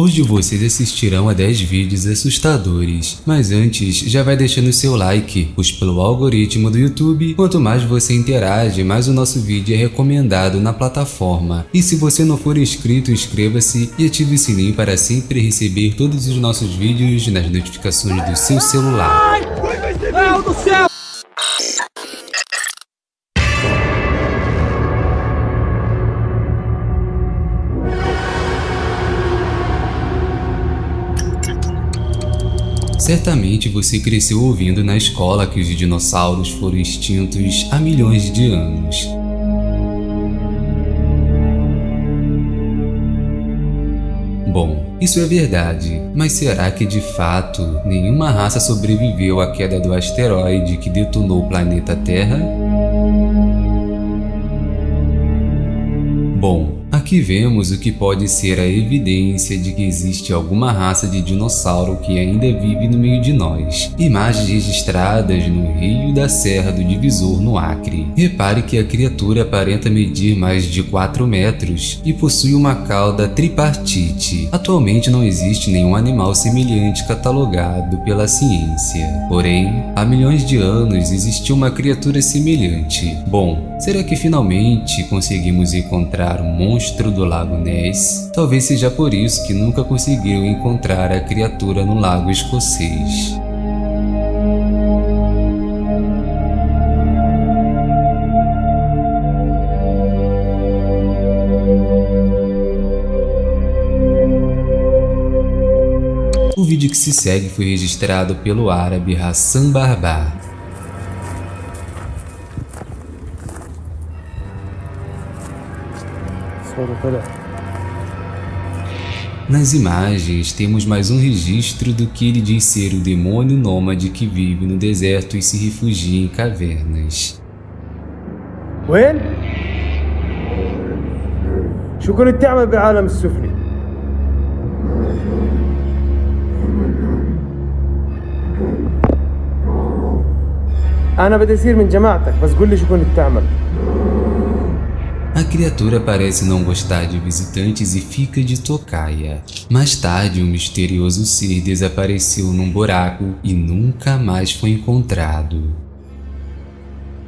Hoje vocês assistirão a 10 vídeos assustadores, mas antes já vai deixando seu like, pois pelo algoritmo do YouTube, quanto mais você interage, mais o nosso vídeo é recomendado na plataforma. E se você não for inscrito, inscreva-se e ative o sininho para sempre receber todos os nossos vídeos nas notificações do seu celular. Ai, do céu! Certamente você cresceu ouvindo na escola que os dinossauros foram extintos há milhões de anos. Bom, isso é verdade, mas será que de fato nenhuma raça sobreviveu à queda do asteroide que detonou o planeta Terra? Bom, Aqui vemos o que pode ser a evidência de que existe alguma raça de dinossauro que ainda vive no meio de nós. Imagens registradas no Rio da Serra do Divisor, no Acre. Repare que a criatura aparenta medir mais de 4 metros e possui uma cauda tripartite. Atualmente não existe nenhum animal semelhante catalogado pela ciência. Porém, há milhões de anos existiu uma criatura semelhante. Bom, será que finalmente conseguimos encontrar um monstro monstro do lago Ness. Talvez seja por isso que nunca conseguiu encontrar a criatura no lago escocês. O vídeo que se segue foi registrado pelo árabe Hassan Barbar, Nas imagens, temos mais um registro do que ele diz ser o demônio nômade que vive no deserto e se refugia em cavernas. وين؟ شو كنت تعمل بالعالم السفلي؟ أنا بدي أصير من جماعتك بس قول لي شو كنت تعمل a criatura parece não gostar de visitantes e fica de tocaia. Mais tarde, um misterioso ser desapareceu num buraco e nunca mais foi encontrado.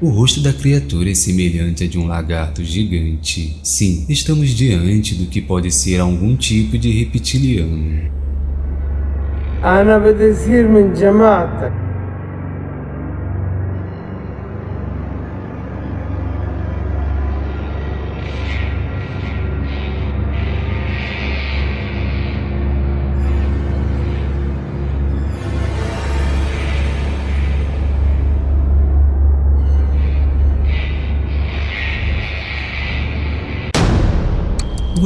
O rosto da criatura é semelhante a de um lagarto gigante. Sim, estamos diante do que pode ser algum tipo de reptiliano. أنا بدي أصير من جماعتك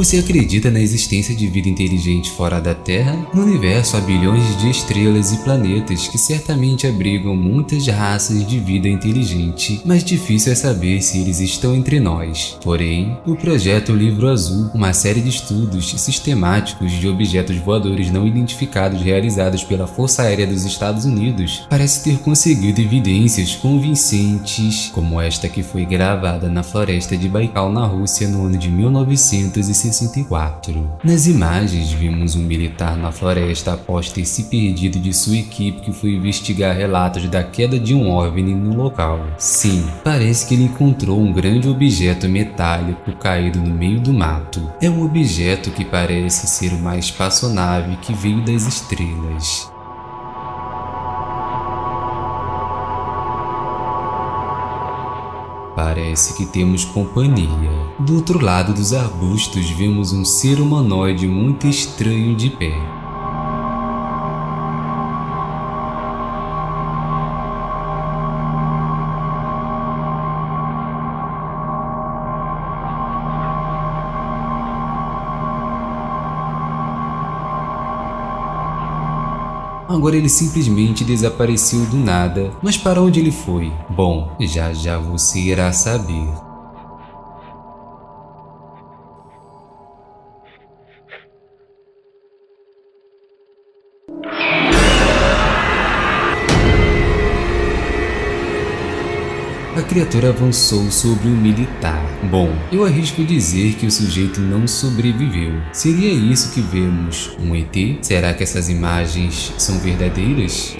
Você acredita na existência de vida inteligente fora da Terra? No universo há bilhões de estrelas e planetas que certamente abrigam muitas raças de vida inteligente, mas difícil é saber se eles estão entre nós. Porém, o projeto Livro Azul, uma série de estudos sistemáticos de objetos voadores não identificados realizados pela Força Aérea dos Estados Unidos, parece ter conseguido evidências convincentes, como esta que foi gravada na floresta de Baikal na Rússia no ano de 1960 1964. Nas imagens, vimos um militar na floresta após ter se perdido de sua equipe que foi investigar relatos da queda de um OVNI no local. Sim, parece que ele encontrou um grande objeto metálico caído no meio do mato. É um objeto que parece ser uma espaçonave que veio das estrelas. Parece que temos companhia. Do outro lado dos arbustos vemos um ser humanoide muito estranho de pé. Agora ele simplesmente desapareceu do nada, mas para onde ele foi? Bom, já já você irá saber. Criatura avançou sobre um militar. Bom, eu arrisco dizer que o sujeito não sobreviveu. Seria isso que vemos? Um ET? Será que essas imagens são verdadeiras?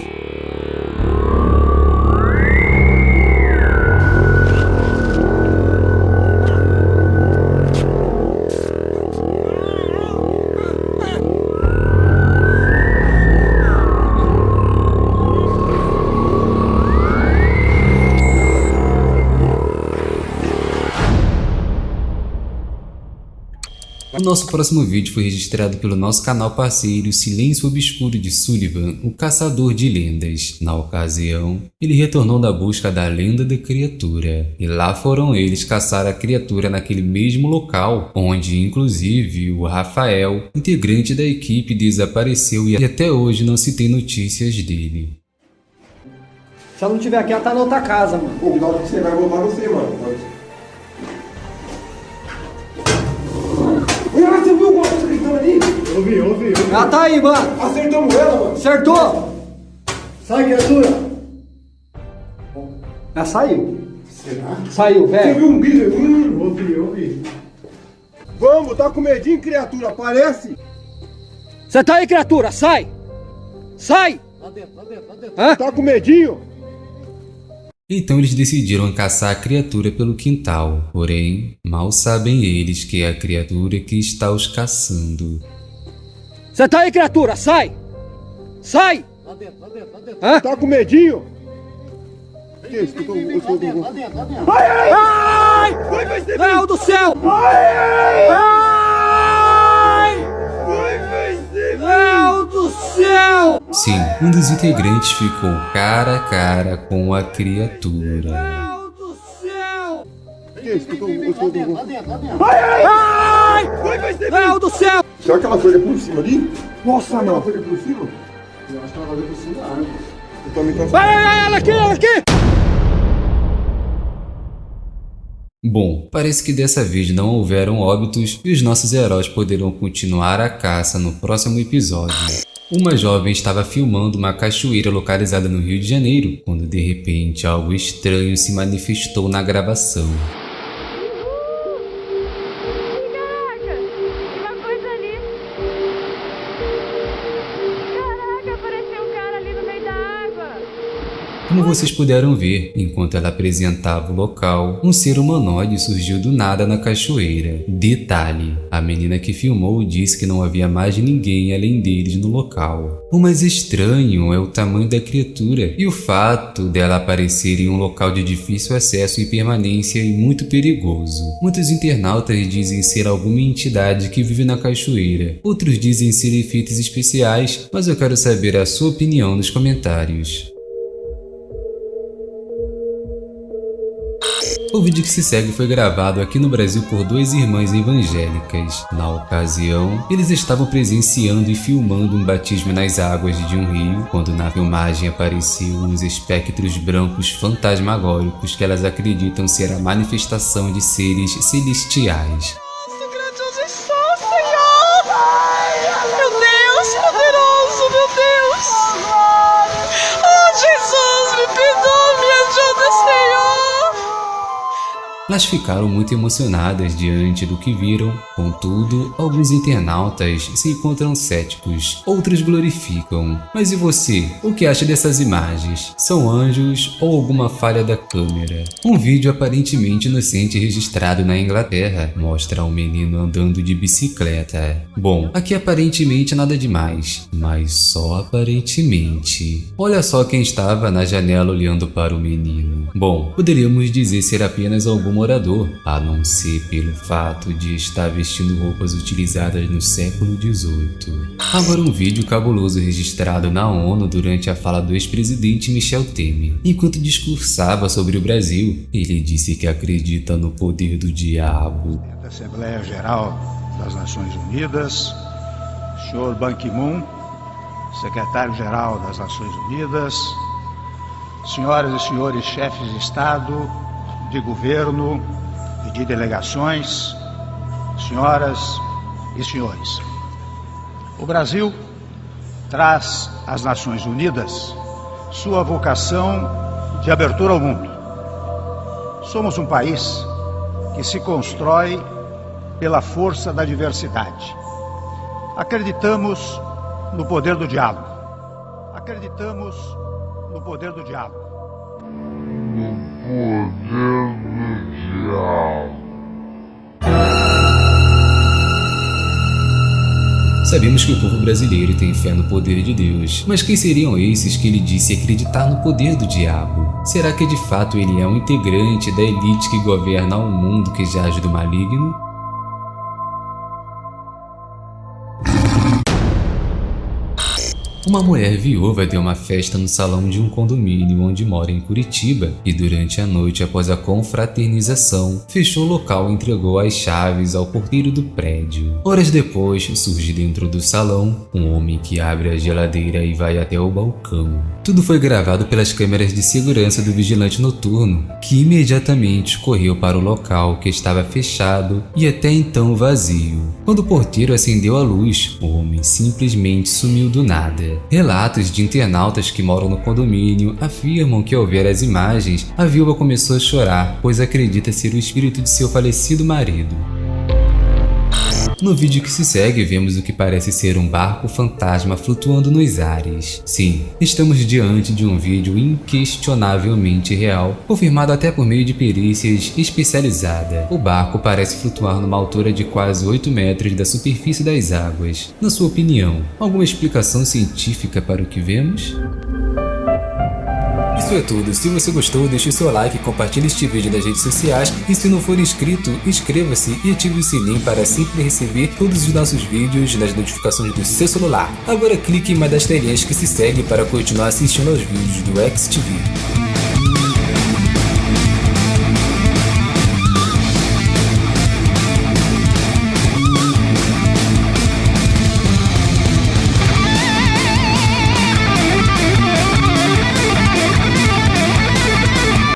Nosso próximo vídeo foi registrado pelo nosso canal parceiro Silêncio Obscuro de Sullivan, o Caçador de Lendas. Na ocasião, ele retornou da busca da lenda da criatura, e lá foram eles caçar a criatura naquele mesmo local, onde inclusive o Rafael, integrante da equipe, desapareceu e até hoje não se tem notícias dele. Se ela não tiver aqui, ela tá na outra casa, mano. Pô, na hora que você vai voltar você, mano. Olha, você viu alguma coisa gritando ali? Eu vi, eu vi, eu vi. Ela tá aí, mano. Acertamos ela, mano. Acertou? Sai, criatura! Ela saiu. Será? Saiu, Você velho. viu um grito? Hum. Eu vi, eu vi. Vamos, tá com medinho, criatura? Aparece. Você tá aí, criatura? Sai! Sai! Lá dentro, lá dentro, lá dentro. Hã? Tá com medinho? Então eles decidiram caçar a criatura pelo quintal, porém, mal sabem eles que é a criatura que está os caçando. Você tá aí, criatura? Sai! Sai! Lá dentro, lá dentro, lá dentro. Hã? Tá com medinho? Que isso? Tô- eu tô- eu tô- Lá dentro, lá dentro. Ai! Vai, vai ser Léo do céu! Ai, Ai! vai, vai ser Léo do céu! Sim, um dos integrantes ficou cara a cara com a criatura. Léo do céu! Que isso? Que eu tô- eu tô- eu tô- Lá dentro, lá dentro. Ai! Vai, vai ser Léo do céu! Será que ela foi ali por cima ali? Nossa, Será que ela não. foi ali por cima? Eu acho que ela vai por cima da árvore. Eu tô Vai, vai, vai, ela aqui, ela aqui! Bom, parece que dessa vez não houveram óbitos e os nossos heróis poderão continuar a caça no próximo episódio. Uma jovem estava filmando uma cachoeira localizada no Rio de Janeiro, quando de repente algo estranho se manifestou na gravação. Como vocês puderam ver, enquanto ela apresentava o local, um ser humanoide surgiu do nada na cachoeira. Detalhe: a menina que filmou disse que não havia mais ninguém além deles no local. O mais estranho é o tamanho da criatura e o fato dela aparecer em um local de difícil acesso e permanência e muito perigoso. Muitos internautas dizem ser alguma entidade que vive na cachoeira, outros dizem ser efeitos especiais, mas eu quero saber a sua opinião nos comentários. O vídeo que se segue foi gravado aqui no Brasil por duas irmãs evangélicas. Na ocasião, eles estavam presenciando e filmando um batismo nas águas de um rio, quando na filmagem apareciam uns espectros brancos fantasmagóricos que elas acreditam ser a manifestação de seres celestiais. Elas ficaram muito emocionadas diante do que viram, contudo, alguns internautas se encontram céticos, outros glorificam. Mas e você? O que acha dessas imagens? São anjos ou alguma falha da câmera? Um vídeo aparentemente inocente registrado na Inglaterra mostra um menino andando de bicicleta. Bom, aqui aparentemente nada demais, mas só aparentemente. Olha só quem estava na janela olhando para o menino. Bom, poderíamos dizer ser apenas algum morador, a não ser pelo fato de estar vestindo roupas utilizadas no século XVIII. Agora um vídeo cabuloso registrado na ONU durante a fala do ex-presidente Michel Temer. Enquanto discursava sobre o Brasil, ele disse que acredita no poder do diabo. da Assembleia Geral das Nações Unidas, senhor Ban Ki-moon, secretário-geral das Nações Unidas, senhoras e senhores chefes de Estado, de governo e de delegações, senhoras e senhores. O Brasil traz às Nações Unidas sua vocação de abertura ao mundo. Somos um país que se constrói pela força da diversidade. Acreditamos no poder do diálogo. Acreditamos no poder do diálogo. Poder do diálogo. Sabemos que o povo brasileiro tem fé no poder de Deus, mas quem seriam esses que ele disse acreditar no poder do diabo? Será que de fato ele é um integrante da elite que governa o mundo que jaz do maligno? Uma mulher viúva deu uma festa no salão de um condomínio onde mora em Curitiba e durante a noite após a confraternização, fechou o local e entregou as chaves ao porteiro do prédio. Horas depois, surge dentro do salão um homem que abre a geladeira e vai até o balcão. Tudo foi gravado pelas câmeras de segurança do vigilante noturno, que imediatamente correu para o local que estava fechado e até então vazio. Quando o porteiro acendeu a luz, o homem simplesmente sumiu do nada. Relatos de internautas que moram no condomínio afirmam que ao ver as imagens, a viúva começou a chorar, pois acredita ser o espírito de seu falecido marido. No vídeo que se segue, vemos o que parece ser um barco fantasma flutuando nos ares. Sim, estamos diante de um vídeo inquestionavelmente real, confirmado até por meio de perícias especializadas. O barco parece flutuar numa altura de quase 8 metros da superfície das águas. Na sua opinião, alguma explicação científica para o que vemos? Isso é tudo, se você gostou deixe seu like, compartilhe este vídeo nas redes sociais e se não for inscrito, inscreva-se e ative o sininho para sempre receber todos os nossos vídeos nas notificações do seu celular. Agora clique em uma das telinhas que se segue para continuar assistindo aos vídeos do XTV.